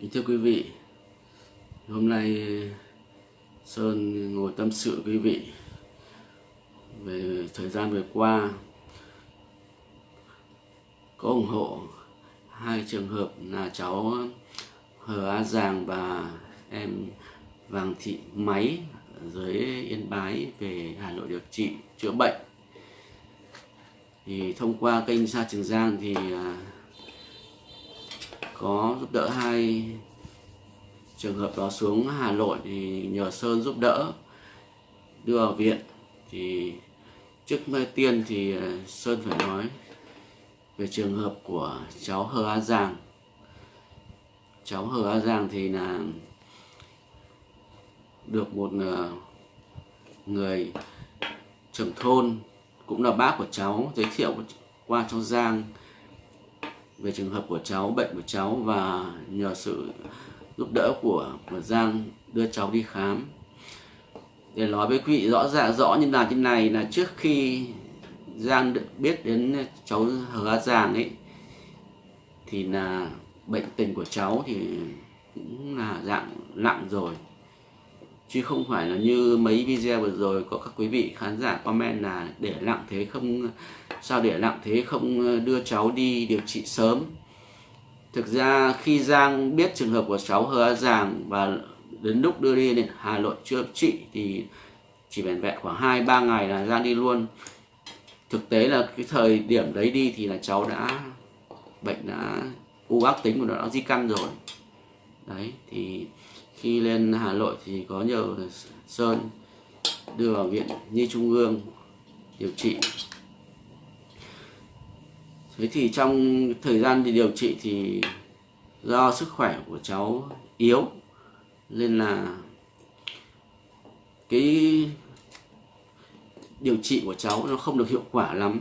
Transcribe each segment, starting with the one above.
Thưa quý vị, hôm nay Sơn ngồi tâm sự quý vị về thời gian vừa qua có ủng hộ hai trường hợp là cháu Hờ A Giàng và em Vàng Thị Máy ở dưới Yên Bái về Hà Nội điều trị chữa bệnh. Thì thông qua kênh Sa Trường Giang thì à, có giúp đỡ hai trường hợp đó xuống Hà Nội thì nhờ Sơn giúp đỡ đưa vào viện. Thì trước tiên thì ờ, Sơn phải nói về trường hợp của cháu Hờ A Giàng cháu Hờ A Giàng thì là được một ờ, người trưởng thôn cũng là bác của cháu, giới thiệu qua cho Giang về trường hợp của cháu bệnh của cháu và nhờ sự giúp đỡ của, của Giang đưa cháu đi khám. Để nói với quý vị rõ ràng rõ như là thế này là trước khi Giang được biết đến cháu Hà Giang ấy thì là bệnh tình của cháu thì cũng là dạng nặng rồi chứ không phải là như mấy video vừa rồi có các quý vị khán giả comment là để lặng thế không, sao để lặng thế không ờ, đưa cháu đi điều trị sớm thực ra khi Giang biết trường hợp của cháu Hờ giàng và đến lúc đưa đi đến Hà Nội chữa trị thì chỉ vẹn vẹn khoảng 2 3 ngày là Giang đi luôn. Thực tế là cái thời điểm đấy đi thì là cháu đã, bệnh đã, u ác tính của nó đã di căn rồi. Đấy, thì khi lên Hà Nội thì có nhờ Sơn đưa vào viện Nhi Trung ương điều trị. Thế thì trong thời gian đi điều trị thì do sức khỏe của cháu yếu, nên là cái điều trị của cháu nó không được hiệu quả lắm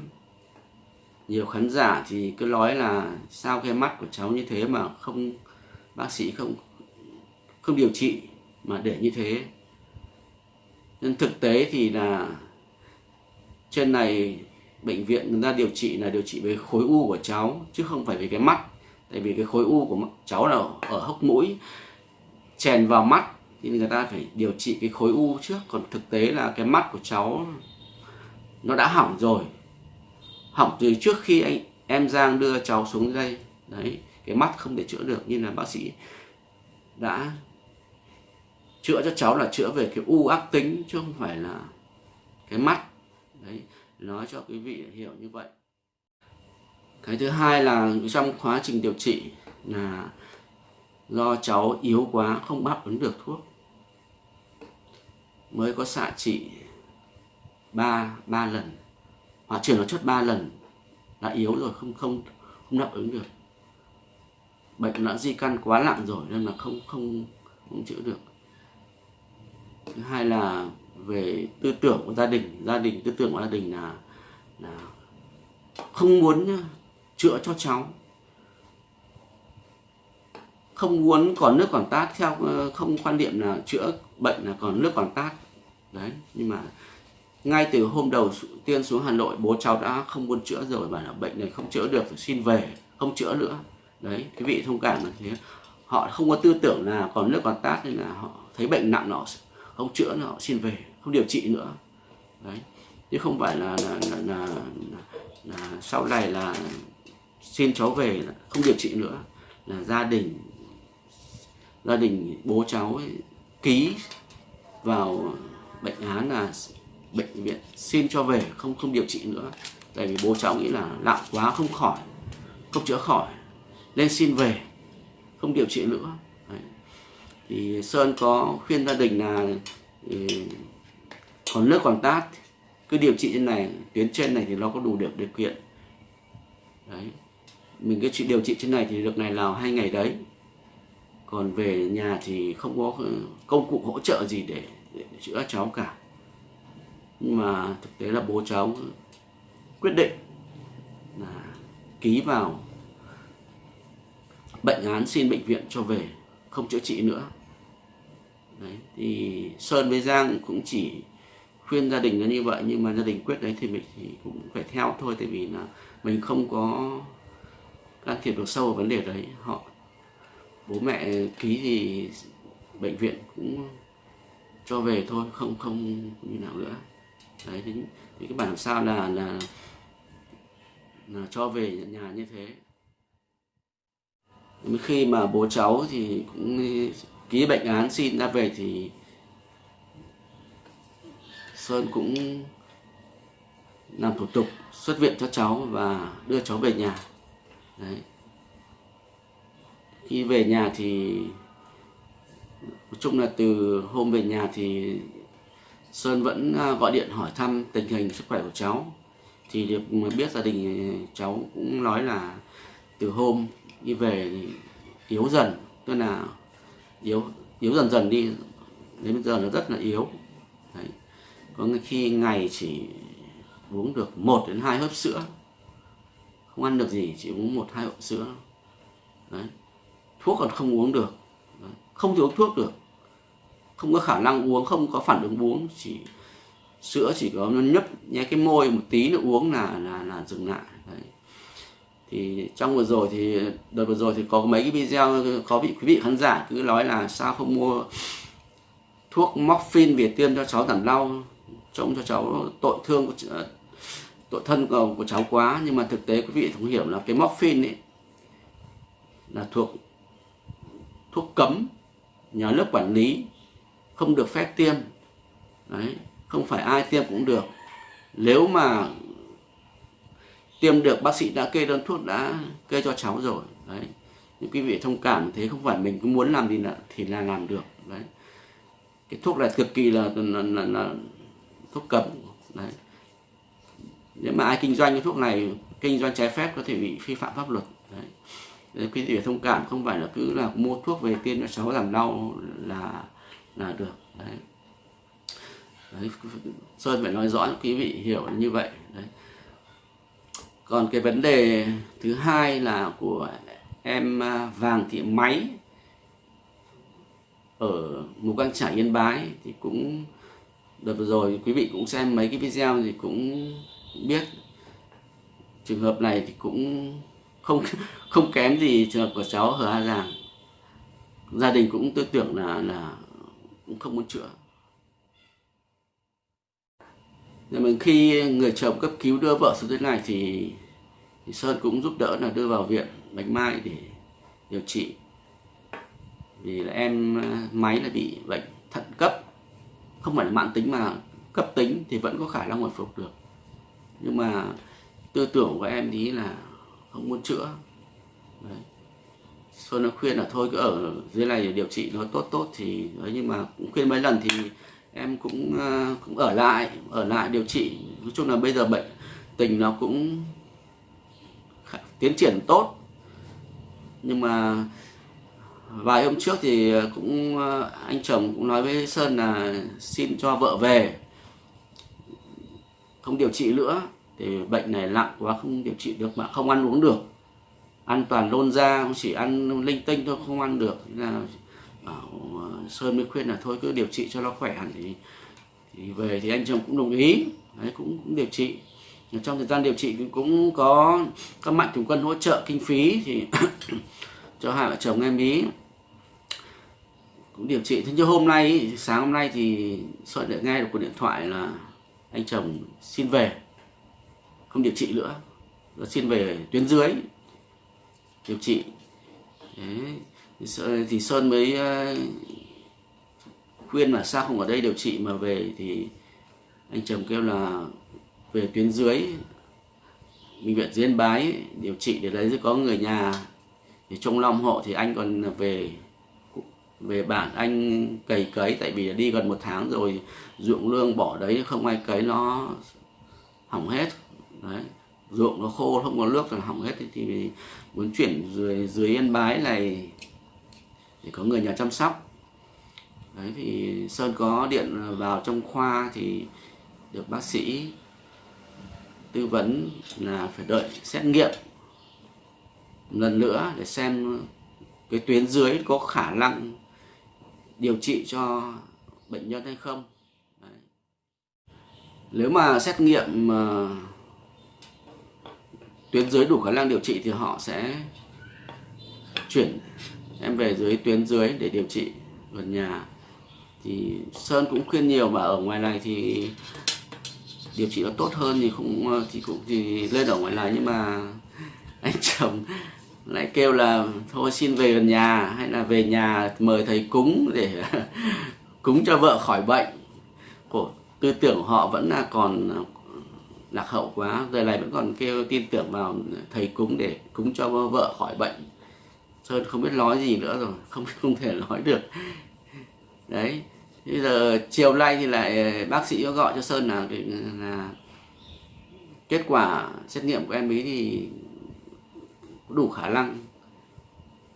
nhiều khán giả thì cứ nói là sao cái mắt của cháu như thế mà không, bác sĩ không không điều trị mà để như thế. Nên thực tế thì là trên này bệnh viện người ta điều trị là điều trị về khối u của cháu, chứ không phải về cái mắt. Tại vì cái khối u của cháu là ở hốc mũi, chèn vào mắt, thì người ta phải điều trị cái khối u trước. Còn thực tế là cái mắt của cháu, nó đã hỏng rồi. Hỏng từ trước khi anh em Giang đưa cháu xuống đây. Đấy, cái mắt không thể chữa được. Nhưng là bác sĩ đã chữa cho cháu là chữa về cái u ác tính chứ không phải là cái mắt. Đấy, nói cho quý vị hiểu như vậy. Cái thứ hai là trong quá trình điều trị là do cháu yếu quá, không đáp ứng được thuốc. Mới có xạ trị ba ba lần. Hoặc chuyển hóa chất ba lần đã yếu rồi, không không không đáp ứng được. Bệnh đã di căn quá nặng rồi nên là không không không chữa được thứ hai là về tư tưởng của gia đình. Gia đình, tư tưởng của gia đình là là không muốn chữa cho cháu. Không muốn còn nước còn tát theo ờ, không quan niệm là chữa bệnh là còn nước còn tát. Đấy, nhưng mà ngay từ hôm đầu tiên xuống Hà Nội, bố cháu đã không muốn chữa rồi, bảo là bệnh này không chữa được, xin về, không chữa nữa. Đấy quý vị thông cảm là thế. Họ không có tư tưởng là còn nước còn tát nên là họ thấy bệnh nặng nó không chữa nữa họ xin về không điều trị nữa. Đấy. Chứ không phải là là, là, là, là, là sau này là xin cháu về không điều trị nữa. Là gia đình gia đình bố cháu ấy, ký vào bệnh án là bệnh viện xin cho về không không điều trị nữa. Tại vì bố cháu nghĩ là nặng quá không khỏi không chữa khỏi nên xin về không điều trị nữa thì sơn có khuyên gia đình là ừ, còn nước còn tát cứ điều trị trên này tuyến trên này thì nó có đủ được điều kiện. Đấy. Mình cứ điều trị trên này thì được ngày nào hai ngày đấy. Còn về nhà thì không có ừ, công cụ hỗ trợ gì để, để chữa cháu cả. Nhưng mà thực tế là bố cháu quyết định là ký vào bệnh án xin bệnh viện cho về không chữa trị nữa đấy thì sơn với giang cũng chỉ khuyên gia đình là như vậy nhưng mà gia đình quyết đấy thì mình thì cũng phải theo thôi tại vì là mình không có can thiệp được sâu vào vấn đề đấy. Họ bố mẹ ký thì bệnh viện cũng cho về thôi không không như nào nữa. Đấy thì, thì cái bản làm sao là là là cho về nhà như thế? Khi mà bố cháu thì cũng ký bệnh án xin ra về thì Sơn cũng làm thủ tục xuất viện cho cháu và đưa cháu về nhà. Đấy. Khi về nhà thì nói chung là từ hôm về nhà thì Sơn vẫn à, gọi điện hỏi thăm tình hình sức khỏe của cháu. Thì được biết gia đình à, cháu cũng nói là từ hôm đi về thì yếu dần, tức là yếu yếu dần dần đi, đến bây giờ nó rất là yếu Đấy. có khi ngày chỉ uống được một đến hai hớp sữa, không ăn được gì, chỉ uống một, hai hộp sữa Đấy. thuốc còn không uống được Đấy. không thể uống thuốc được không có khả năng uống, không có phản ứng uống, chỉ sữa chỉ có nó nhấp nhé cái môi một tí nữa uống là là là dừng lại Đấy thì trong vừa rồi thì đợt vừa rồi thì có mấy cái video có vị quý vị khán giả cứ nói là sao không mua thuốc morphine về tiêm cho cháu giảm đau trông cho cháu tội thương của ờ, tội thân của, của cháu quá. Nhưng mà thực tế quý vị không hiểu là cái morphine ấy là thuộc thuốc cấm nhà nước quản lý không được phép tiêm. Đấy không phải ai tiêm cũng được. Nếu mà tiêm được bác sĩ đã kê đơn thuốc đã kê cho cháu rồi. Đấy. Những quý vị thông cảm thế không phải mình cứ muốn làm gì là thì là làm được. Đấy. Cái thuốc này cực kỳ là là, là, là thuốc cấm. Đấy. Nếu mà ai kinh doanh cái thuốc này kinh doanh trái phép có thể bị vi phạm pháp luật. Đấy. Nên quý vị thông cảm không phải là cứ là mua thuốc về tiêm cho cháu làm đau là là được. Đấy. Đấy, Sơn phải nói rõ quý vị hiểu như vậy còn cái vấn đề thứ hai là của em à, Vàng Thị Máy ở Mù Căng Trải, Yên Bái thì cũng, đợt vừa rồi quý vị cũng xem mấy cái video thì cũng biết. Trường hợp này thì cũng không không kém gì trường hợp của cháu Hờ A Giàng gia đình cũng tư tưởng là là cũng không muốn chữa nhưng mà khi người chồng cấp cứu đưa vợ xuống dưới này thì, thì Sơn cũng giúp đỡ là đưa vào viện Bạch Mai để điều trị. Vì là em à, máy là bị bệnh thận cấp. Không phải là mạng tính mà cấp tính thì vẫn có khả năng hồi phục được. Nhưng mà tư tưởng của em thì là không muốn chữa. Đấy. Sơn nó khuyên là thôi cứ ở dưới này để điều trị nó tốt tốt thì đấy nhưng mà cũng khuyên mấy lần thì em cũng ờ, cũng ở lại ở lại điều trị. Nói chung là bây giờ bệnh tình nó cũng tiến triển tốt. Nhưng mà vài hôm trước thì cũng ờ, anh chồng cũng nói với Sơn là xin cho vợ về. Không điều trị nữa, thì bệnh này nặng quá, không điều trị được mà không ăn uống được. Ăn toàn lôn ra chỉ ăn linh tinh thôi, không ăn được. Là bảo ờ, Sơn mới khuyên là thôi cứ điều trị cho nó khỏe hẳn thì, thì về thì anh chồng cũng đồng ý. Đấy cũng, cũng điều trị. Trong thời gian điều trị cũng có các mạnh thường quân hỗ trợ kinh phí thì cho hai vợ chồng em ý. Cũng điều trị. Thế nhưng hôm nay sáng hôm nay thì sợi để nghe được cuộc điện thoại là anh chồng xin về. Không điều trị nữa. Rồi xin về tuyến dưới điều trị. Đấy thì Sơn mới ờ, khuyên là sao không ở đây điều trị mà về thì anh chồng kêu là về tuyến dưới, bệnh viện Diên Bái điều trị để đấy có người nhà thì trong lòng hộ thì anh còn về về bản anh cày cấy tại vì đi gần một tháng rồi ruộng lương bỏ đấy, không ai cấy nó hỏng hết. Đấy, ruộng nó khô, không có nước là hỏng hết. Thì muốn chuyển dưới dưới yên bái này để có người nhà chăm sóc đấy, thì sơn có điện vào trong khoa thì được bác sĩ tư vấn là phải đợi xét nghiệm lần nữa để xem cái tuyến dưới có khả năng điều trị cho bệnh nhân hay không Đấy. nếu mà xét nghiệm mà tuyến dưới đủ khả năng điều trị thì họ sẽ chuyển em về dưới tuyến dưới để điều trị gần nhà. Thì sơn cũng khuyên nhiều mà ở ngoài này thì điều trị nó tốt hơn thì cũng ờ, thì cũng, thì lên ở ngoài này. Nhưng mà anh chồng lại kêu là thôi xin về gần nhà, hay là về nhà mời thầy cúng để cúng cho vợ khỏi bệnh. Của tư tưởng họ vẫn là còn lạc hậu quá. Giờ này vẫn còn kêu tin tưởng vào thầy cúng để cúng cho vợ khỏi bệnh sơn không biết nói gì nữa rồi, không không thể nói được. Đấy, bây giờ chiều nay thì lại ờ, bác sĩ có gọi cho sơn là là kết quả xét nghiệm của em ấy thì đủ khả năng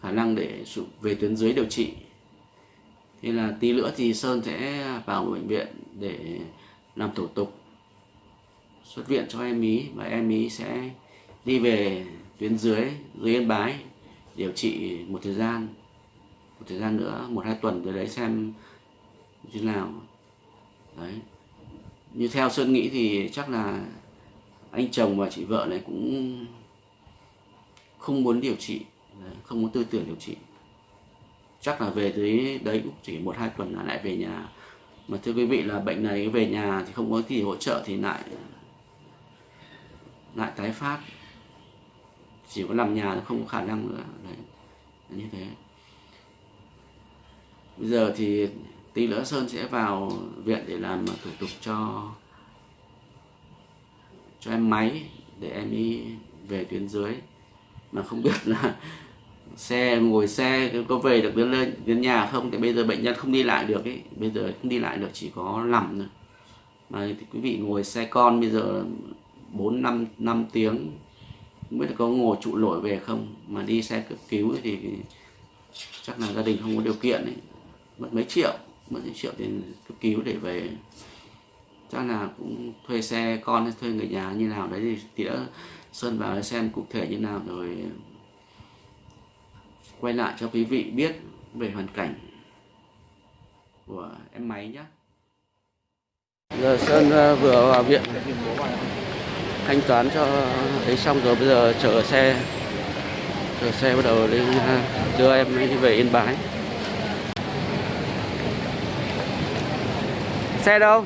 khả năng để về tuyến dưới điều trị. Thế là tí nữa thì sơn sẽ vào bệnh viện để làm thủ tục xuất viện cho em ý và em ý sẽ đi về tuyến dưới dưới yên bái điều trị một thời gian, một thời gian nữa, một hai tuần rồi đấy xem như thế nào. Đấy. Như theo sơn nghĩ thì chắc là anh chồng và chị vợ này cũng không muốn điều trị không muốn tư tưởng điều trị. Chắc là về tới đấy cũng chỉ một hai tuần là lại về nhà. Mà thưa quý vị là bệnh này về nhà thì không có gì hỗ trợ thì lại lại tái phát chỉ có làm nhà không có khả năng nữa. Đấy, như thế. Bây giờ thì tí nữa sơn sẽ vào viện để làm thủ tục cho cho em máy để em đi về tuyến dưới. Mà không biết là xe, ngồi xe có về được đến lên đến nhà không? Thì bây giờ bệnh nhân không đi lại được ấy bây giờ không đi lại được, chỉ có nằm thôi. Mà thì quý vị ngồi xe con bây giờ bốn, năm năm tiếng không biết là có ngồi trụ nổi về không? Mà đi xe cấp cứu thì chắc là gia đình không có điều kiện ấy. Mất mấy triệu, mất mấy triệu tiền cấp cứu để về. Chắc là cũng thuê xe con hay thuê người nhà như nào đấy thì tía sơn vào xem cụ thể như nào rồi quay lại cho quý vị biết về hoàn cảnh của em máy nhé giờ sơn ờ, vừa vào viện thanh toán cho thấy xong rồi bây giờ chở xe chở xe bắt đầu lên đưa em đi về yên bái. Xe đâu?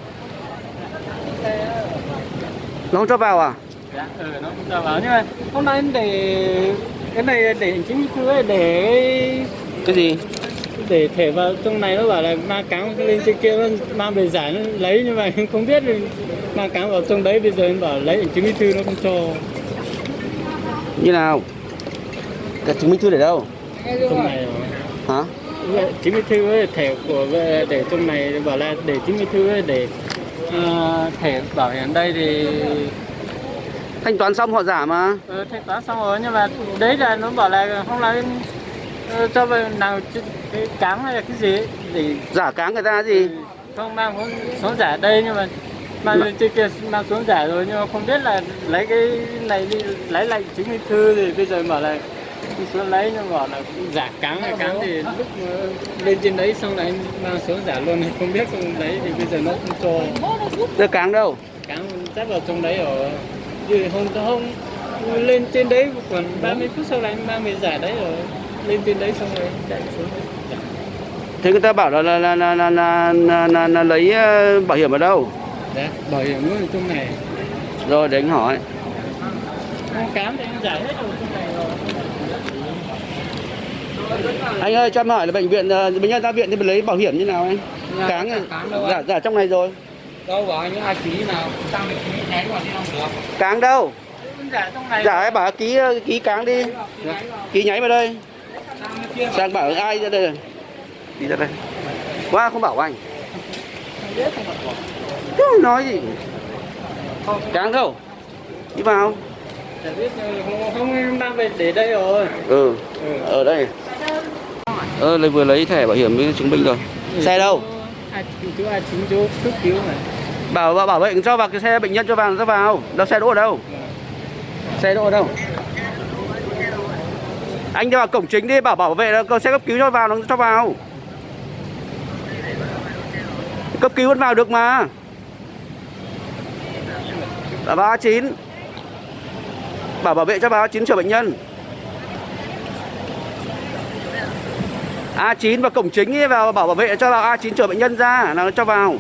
Nó không cho vào à? Dạ ừ nó không cho vào. Nhưng mà hôm nay em để cái này để chính ấy để cái gì để thẻ vào trong này nó bảo là ma cám lên trên kia nó mang về giải nó lấy nhưng mà không biết ma cám vào trong đấy bây giờ em bảo lấy chứng minh thư nó không cho. Như nào? Cái chứng minh thư để đâu? Trong này hả? Chứng minh thư ấy, thẻ của để trong này bảo là để chứng minh thư ấy, để uh, thẻ bảo hiểm đây thì thanh toán xong họ giả mà. Ừ, thanh toán xong rồi nhưng mà đấy là nó bảo là không là uh, cho về nào cái cám hay là cái gì ấy, để giả cám người ta gì? không mang xuống giả đây nhưng mà mang lên trên kia mang xuống giả rồi nhưng mà không biết là lấy cái này đi lấy lại chứng minh thư thì bây giờ bảo là đi xuống lấy nhưng mà là giả cám hay cám thì lúc lên trên đấy xong lại mang xuống giả luôn không biết không đấy thì bây giờ nó không cho. Đưa cám đâu? Cám chắc vào trong đấy ở vì hôm hôm lên trên đấy còn 30 phút sau này mang về giả đấy rồi lên trên đấy xong rồi chạy xuống. Thế người ta bảo là là là là là, là, là, là, là lấy ờ, bảo hiểm ở đâu? Đấy, bảo hiểm ở trong này. Rồi để anh hỏi. Ăn cám thì anh giải hết rồi trong này rồi. Anh ơi cho em hỏi là bệnh viện ờ, bệnh nhân ra viện thì mình lấy bảo hiểm như nào anh? Dạ, cáng giả anh? giả trong này rồi. Đâu bảo những ai ký nào? Sang ký nháy vào đi không được? Cáng đâu? Giả trong này giả em bảo ký ờ, ký cáng đi. Ký nháy vào đây sang bảo ai ra đây đi ra đây. Qua không bảo anh. Không nói gì. Cáng đâu đi vào. Không, không mang về để đây rồi ừ. Ừ. ở đây. Ờ lấy vừa lấy thẻ bảo hiểm với chứng minh rồi. Xe đâu? Ai chú ai chính chú cấp cứu này bảo bảo bảo vệ cho vào cái xe bệnh nhân cho vào cho vào. Đâu xe đỗ ở đâu? Xe đỗ ở đâu anh đi vào cổng chính đi bảo bảo vệ là xe cấp cứu cho vào nó cho vào. Cấp cứu vẫn vào được mà. Là ba chín. Bảo bảo vệ cho báo chín chở bệnh nhân. A9 và cổng chính ấy vào bảo bảo vệ cho vào A9 chở bệnh nhân ra là nó cho vào.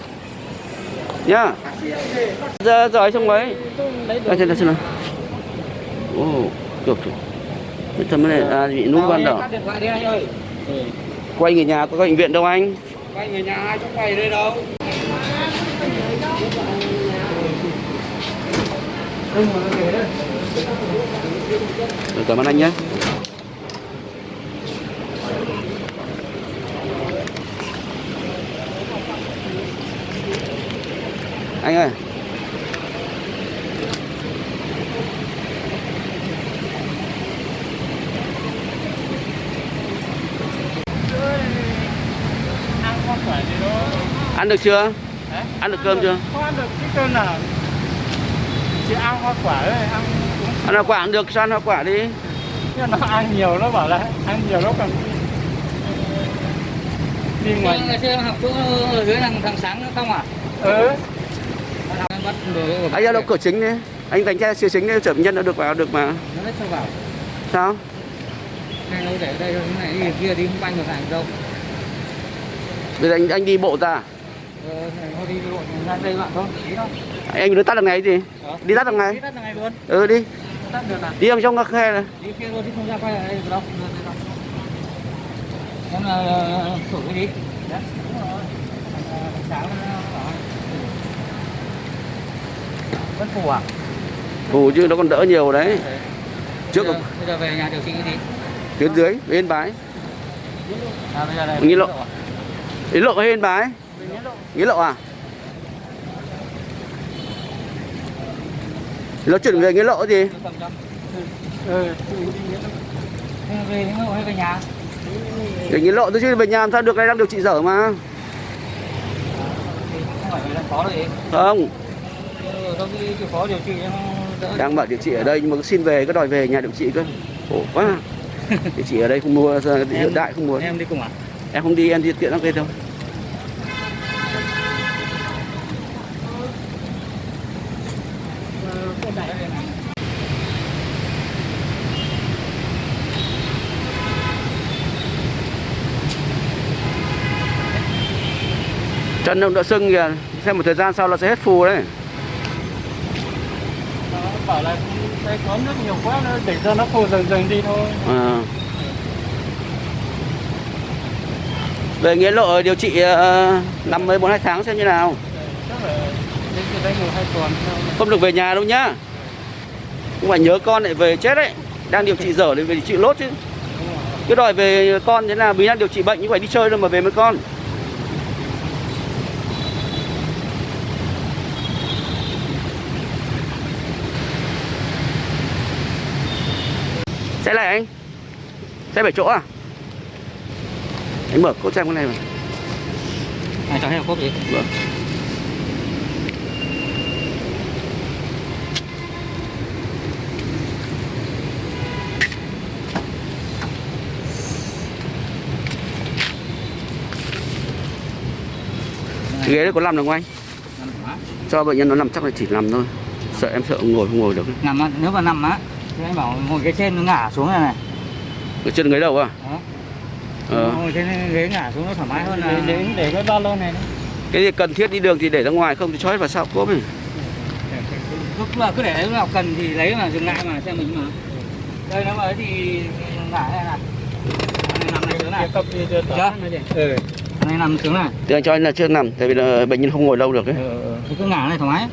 Nhá. Giờ rồi. Xong mấy à, nào xem nào. Ồ được rồi Cái thằng này à, bị nút ban anh ơi. quay người nhà có bệnh viện đâu anh? Quay người nhà ai trong quầy đây đâu. Được, cảm ơn anh nhé. Anh ơi ăn hoa quả gì đó ăn được chưa? Hả? ăn được cơm chưa? Không ăn được cái cơm nào? Chỉ ăn hoa quả thôi ăn ăn hoa quả cũng được sao ăn hoa quả đi? Nhưng nó ăn nhiều nó bảo là ăn nhiều nó còn đi ngoài. Ngày xưa học chỗ ở dưới thằng thằng sáng không à? ừ. Anh ra đâu cửa chính đi. Anh đánh xe siêu chính đi chở nhân đã được vào được mà. Nó cho vào. sao? Hay đâu để ở đây này đi kia đi không banh được hàng đâu. bây giờ anh anh đi bộ ra Ờ, anh đi tắt được ngày gì Hả? đi tắt ngày luôn. ừ đi là đi ở trong các khe này đi kia luôn chứ không ra quay lại đây đâu. Em là sổ cái gì? Đấy, đúng rồi. Ờ, sáng. Vẫn phủ à? Ồ chứ nó còn đỡ nhiều đấy Trước bây giờ, bây giờ về nhà điều trị cái gì? tuyến dưới bên bái À, bây giờ này. Nghĩ lộ. ý lộ hay bên bái nghĩa lộ à? Nó chuyển về nghĩa lộ gì ừ về đến lộ hay về nhà? để nghĩa lộ tôi chứ về nhà làm sao được đây đang điều trị dở mà. Không phải là khó rồi. không. Ừ, đang bảo điều trị ở đây nhưng mà cứ xin về cứ đòi về nhà điều trị cơ. Khổ quá. Điều trị ở đây không mua hiện đại không muốn Em đi cùng à? em không đi em đi tiện lắm đây thôi chân ông đã sưng kìa xem một thời gian sau nó sẽ hết phù đấy. Nó bảo là đây có nước nhiều quá nó để cho nó khô dần dần đi thôi. À. về nghĩa lộ điều trị uh, năm mấy bốn hai tháng xem như nào chắc là đến từ đây một hai tuần thôi không được về nhà đâu nhá. Không phải nhớ con lại về chết đấy. Đang điều trị dở thì về trị lốt chứ. Cứ đòi về con thế nào vì đang điều trị bệnh nhưng phải đi chơi đâu mà về với con. Xe này anh? Xe bảy chỗ à? Anh mở cốt xem cái này mà. À, cho em cốc gì? Vâng. Cái ghế đấy có nằm được không anh? Cho bệnh nhân nó nằm chắc là chỉ nằm thôi Sợ em sợ ngồi không ngồi được Nằm á, nếu mà nằm á thì anh bảo ngồi cái trên nó ngả xuống này này. Ở chân ghế đầu à? Đó. Ờ. Ngồi trên ghế ngả xuống nó thoải mái hơn để, là để, để cái ba lô này đấy. Cái gì cần thiết đi đường thì để ra ngoài không thì cho hết vào sau cốp này lúc mà cứ để lúc nào cần thì lấy mà dừng lại mà xem mình mà. Đây nó mà thì ngả này. Này, nằm này xuống này. Cái chưa. Ừ. Này nằm xuống này. Anh cho anh là chưa nằm Tại vì là bệnh nhân không ngồi lâu được ấy Ừ, cứ ngả này thoải mái.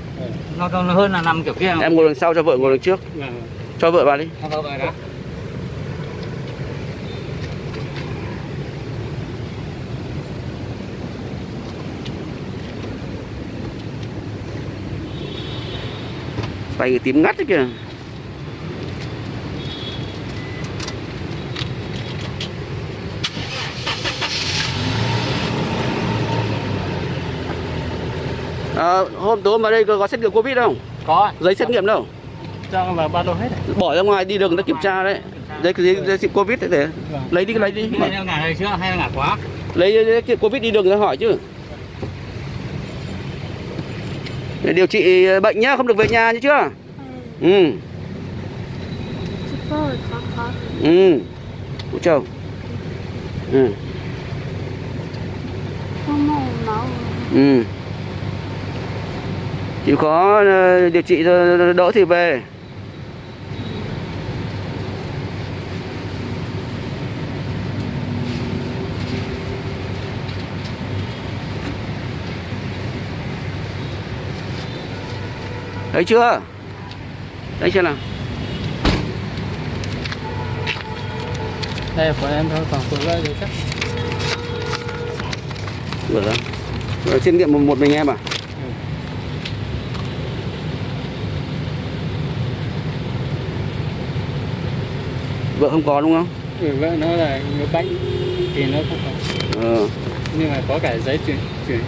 Nó, nó, hơn là nằm kiểu kia. Em ngồi đằng sau cho vợ ngồi đằng trước Vâng. Cho vợ vào đi Em vào về đó. Tay tím ngắt đấy kìa à, hôm tối mà đây có, có xét nghiệm covid không? Có. Giấy xét nghiệm đâu? Trong là ba lô hết bỏ ra ngoài đi đường nó kiểm tra đấy. Đấy cái giấy xét covid đấy để vâng. lấy đi lấy đi. Này chưa? Hay là quá? Lấy giấy cái covid đi đường ra hỏi chứ. Để điều trị bệnh nhá không được về nhà nhá chưa? Ừ. Ừ. Cô chồng ừ. Ừ. ừ chịu khó ờ, điều trị đỡ thì về thấy chưa thấy chưa nào đây của em thôi còn vợ thì chắc Được rồi. Rồi trên điện một, một mình em à? Vợ không có đúng không? ừ, vợ nó là người bệnh thì nó không có Ờ. nhưng mà có cả giấy chuyển chuyển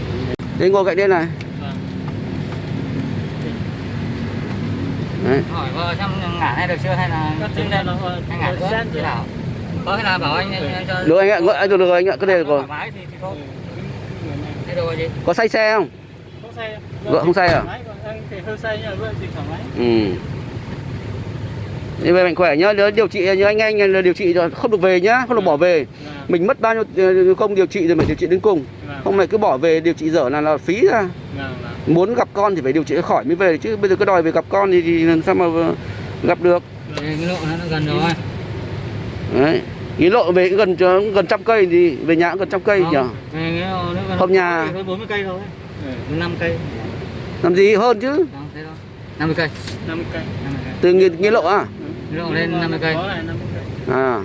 Thế ngồi cạnh đây này. Vâng. Đấy. hỏi vợ xem ngả này được chưa hay là lên là nó hay ngả sát thế nào có cái nào bảo anh, anh, anh cho Được anh ạ, anh được rồi anh ạ, thì thôi Ừ, thế rồi có say xe không? không say Vợ không say à? thì hơi say nhưng mà vợ thì thoải mái Ừ. Như vậy mạnh khỏe nhá, nhớ điều trị như anh anh là điều trị rồi không được về nhá, không được bỏ về. Mình mất bao nhiêu ờ, công điều trị rồi phải điều trị đến cùng. vâng, Không lại cứ bỏ về điều trị dở là là phí ra. vâng, vâng. Muốn gặp con thì phải điều trị cho khỏi mới về chứ bây giờ cứ đòi về gặp con thì, thì làm sao mà gặp được. Cái lộ nó nó gần rồi Đấy. Nghĩ lộ về cũng gần gần trăm cây thì về nhà cũng gần trăm cây nhỉ. Không, về cái nhà. hơn 40 cây thôi Ừ, 5 cây Làm gì hơn chứ? Không, thế thôi 50 cây 50 cây 50 cây Từ nghĩa, nghĩa lộ à? Lộ lên 50 cây có là 50 cây À.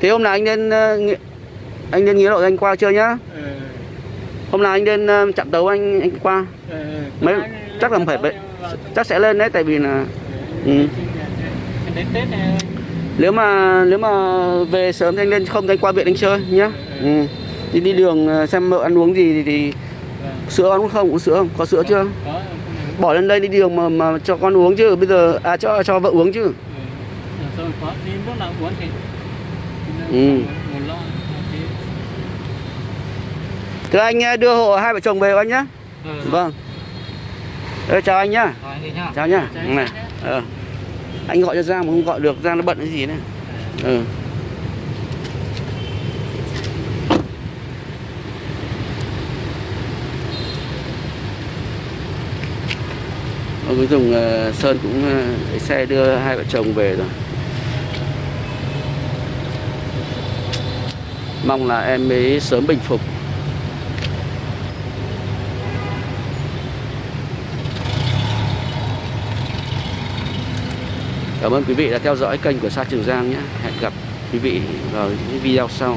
Thế hôm nào anh lên ờ, anh lên nghĩa lộ anh qua chơi nhá. ừ, Hôm nào anh lên ờ, chặn tàu anh anh qua. ừ. Mấy- chắc là phải Chắc sẽ lên đấy tại vì là Ừ. Đến Tết này nếu mà nếu mà về sớm thì anh lên không thì anh qua viện anh chơi nhá. Ừ. Đi đi đường ờ, xem mợ ăn uống gì thì, thì vâng, sữa ăn uống không? Uống sữa không? Có sữa chưa? có không Bỏ lên đây đi đường mà mà cho con uống chứ. Bây giờ à cho cho vợ uống chứ. Có đi uống thì Ừ. Thưa anh ờ, đưa hộ hai vợ chồng về anh nhá. ừ. Vâng. Ờ, chào anh nhá. Chào nhá. Này. nhé. Ờ. Anh gọi cho Giang mà không gọi được, Giang nó bận cái gì này. Ừ. Ông dùng ờ, Sơn cũng lấy xe đưa hai vợ chồng về rồi. Mong là em ấy sớm bình phục. Cảm ơn quý vị đã theo dõi kênh của Sa Trường Giang nhé. Hẹn gặp quý vị vào những video sau.